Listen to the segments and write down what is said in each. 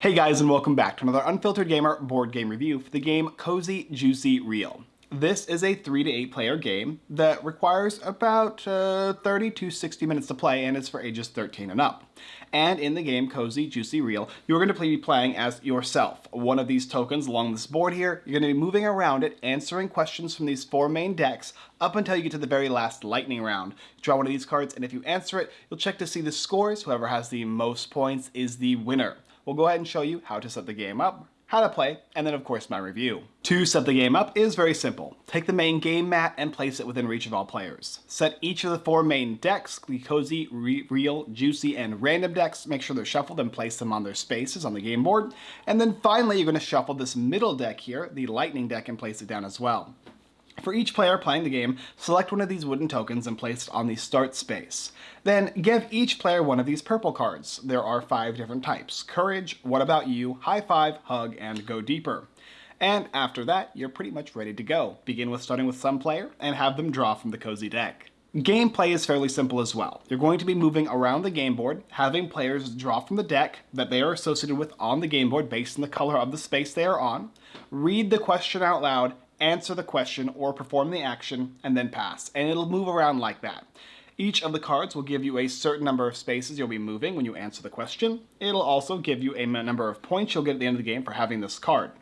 Hey guys and welcome back to another Unfiltered Gamer board game review for the game Cozy Juicy Real. This is a 3 to 8 player game that requires about uh, 30 to 60 minutes to play and is for ages 13 and up. And in the game Cozy Juicy Real, you're going to be playing as yourself. One of these tokens along this board here, you're going to be moving around it, answering questions from these four main decks up until you get to the very last lightning round. draw one of these cards and if you answer it, you'll check to see the scores. Whoever has the most points is the winner we'll go ahead and show you how to set the game up, how to play, and then of course my review. To set the game up is very simple. Take the main game mat and place it within reach of all players. Set each of the four main decks, the Cozy, Re Real, Juicy, and Random decks, make sure they're shuffled and place them on their spaces on the game board. And then finally you're going to shuffle this middle deck here, the Lightning deck, and place it down as well. For each player playing the game, select one of these wooden tokens and place it on the start space. Then give each player one of these purple cards. There are five different types. Courage, What About You, High Five, Hug, and Go Deeper. And after that, you're pretty much ready to go. Begin with starting with some player and have them draw from the cozy deck. Gameplay is fairly simple as well. You're going to be moving around the game board, having players draw from the deck that they are associated with on the game board based on the color of the space they are on, read the question out loud, answer the question or perform the action, and then pass. And it'll move around like that. Each of the cards will give you a certain number of spaces you'll be moving when you answer the question. It'll also give you a number of points you'll get at the end of the game for having this card.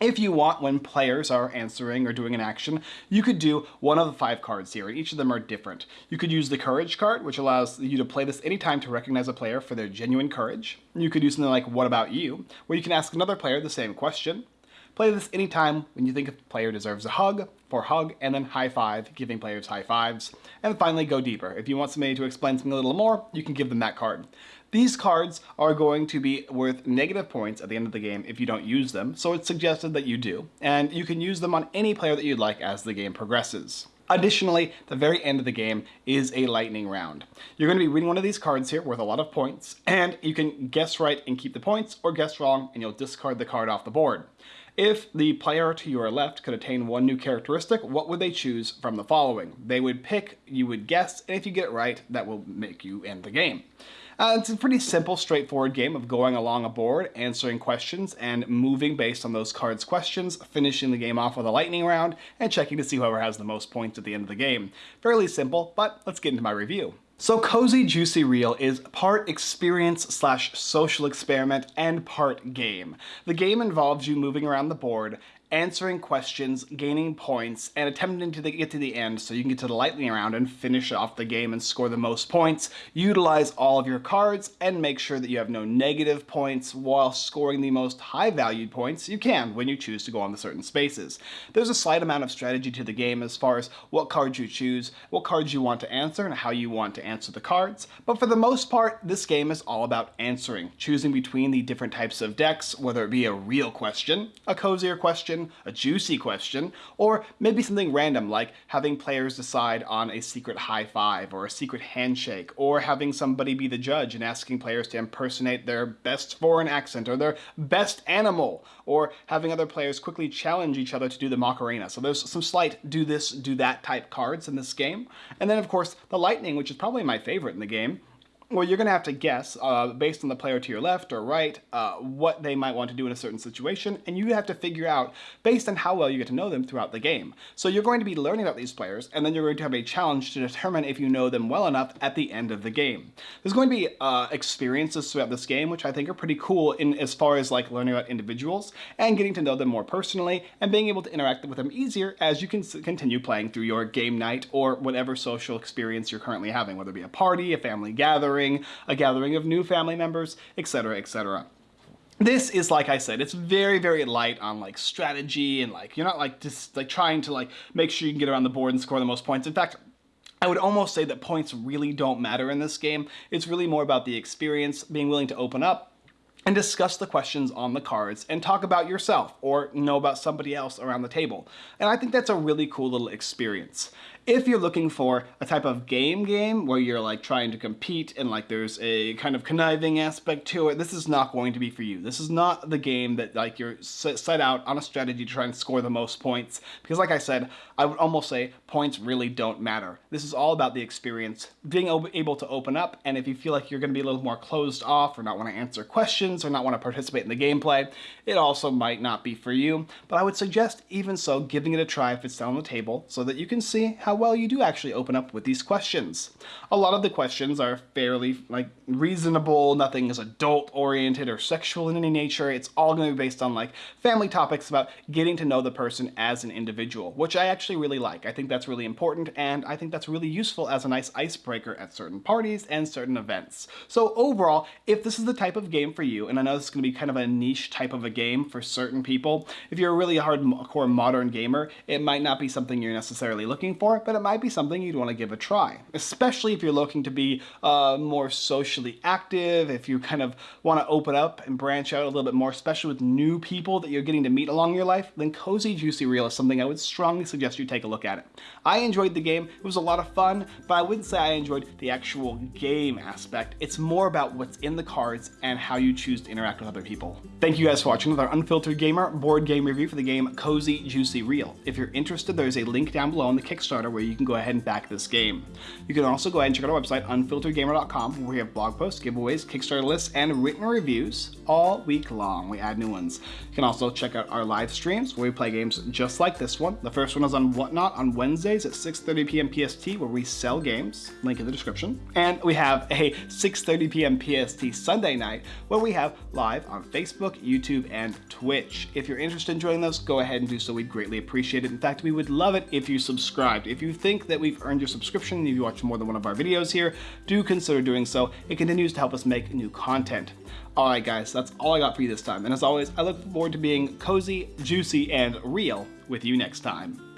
If you want, when players are answering or doing an action, you could do one of the five cards here, and each of them are different. You could use the Courage card, which allows you to play this anytime to recognize a player for their genuine courage. You could do something like What About You, where you can ask another player the same question. Play this anytime when you think a player deserves a hug, for hug, and then high five, giving players high fives. And finally, go deeper. If you want somebody to explain something a little more, you can give them that card. These cards are going to be worth negative points at the end of the game if you don't use them, so it's suggested that you do, and you can use them on any player that you'd like as the game progresses. Additionally, the very end of the game is a lightning round. You're going to be reading one of these cards here worth a lot of points, and you can guess right and keep the points, or guess wrong and you'll discard the card off the board. If the player to your left could attain one new characteristic, what would they choose from the following? They would pick, you would guess, and if you get it right, that will make you end the game. Uh, it's a pretty simple, straightforward game of going along a board, answering questions, and moving based on those cards' questions, finishing the game off with a lightning round, and checking to see whoever has the most points at the end of the game. Fairly simple, but let's get into my review. So Cozy Juicy Real is part experience slash social experiment and part game. The game involves you moving around the board answering questions, gaining points, and attempting to get to the end so you can get to the lightning round and finish off the game and score the most points. Utilize all of your cards and make sure that you have no negative points while scoring the most high valued points you can when you choose to go on the certain spaces. There's a slight amount of strategy to the game as far as what cards you choose, what cards you want to answer, and how you want to answer the cards. But for the most part, this game is all about answering, choosing between the different types of decks, whether it be a real question, a cozier question, question, a juicy question, or maybe something random like having players decide on a secret high five or a secret handshake, or having somebody be the judge and asking players to impersonate their best foreign accent or their best animal, or having other players quickly challenge each other to do the Macarena. So there's some slight do this, do that type cards in this game. And then of course the Lightning, which is probably my favorite in the game, well, you're going to have to guess, uh, based on the player to your left or right, uh, what they might want to do in a certain situation, and you have to figure out, based on how well you get to know them throughout the game. So you're going to be learning about these players, and then you're going to have a challenge to determine if you know them well enough at the end of the game. There's going to be uh, experiences throughout this game, which I think are pretty cool in as far as like learning about individuals, and getting to know them more personally, and being able to interact with them easier as you can continue playing through your game night, or whatever social experience you're currently having, whether it be a party, a family gathering, gathering, a gathering of new family members, etc., etc. This is, like I said, it's very, very light on like strategy and like, you're not like just like trying to like make sure you can get around the board and score the most points. In fact, I would almost say that points really don't matter in this game. It's really more about the experience, being willing to open up, and discuss the questions on the cards and talk about yourself or know about somebody else around the table. And I think that's a really cool little experience. If you're looking for a type of game game where you're like trying to compete and like there's a kind of conniving aspect to it, this is not going to be for you. This is not the game that like you're set out on a strategy to try and score the most points. Because like I said, I would almost say points really don't matter. This is all about the experience, being able to open up, and if you feel like you're going to be a little more closed off or not want to answer questions or not want to participate in the gameplay, it also might not be for you. But I would suggest even so giving it a try if it's down on the table so that you can see how well you do actually open up with these questions. A lot of the questions are fairly like reasonable, nothing is adult oriented or sexual in any nature. It's all going to be based on like family topics about getting to know the person as an individual, which I actually really like. I think that's really important and I think that's really useful as a nice icebreaker at certain parties and certain events. So overall, if this is the type of game for you, and I know this is going to be kind of a niche type of a game for certain people, if you're a really hardcore modern gamer, it might not be something you're necessarily looking for, but it might be something you'd want to give a try, especially if you're looking to be uh, more socially active, if you kind of want to open up and branch out a little bit more, especially with new people that you're getting to meet along your life, then Cozy Juicy Real is something I would strongly suggest you take a look at it. I enjoyed the game, it was a lot of fun, but I wouldn't say I enjoyed the actual game aspect. It's more about what's in the cards and how you choose to interact with other people. Thank you guys for watching with our Unfiltered Gamer board game review for the game Cozy Juicy Real. If you're interested, there's a link down below on the Kickstarter where you can go ahead and back this game. You can also go ahead and check out our website, unfilteredgamer.com, where we have blog posts, giveaways, Kickstarter lists, and written reviews all week long. We add new ones. You can also check out our live streams where we play games just like this one. The first one is on Whatnot on Wednesdays at 6.30 p.m. PST where we sell games, link in the description. And we have a 6.30 p.m. PST Sunday night where we have live on Facebook, YouTube, and Twitch. If you're interested in joining those, go ahead and do so. We'd greatly appreciate it. In fact, we would love it if you subscribed. If you think that we've earned your subscription and you watch more than one of our videos here, do consider doing so. It continues to help us make new content. Alright guys, that's all I got for you this time. And as always, I look forward to being cozy, juicy, and real with you next time.